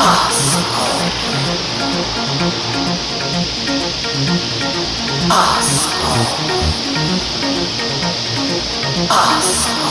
Asshole. Asshole. Asshole.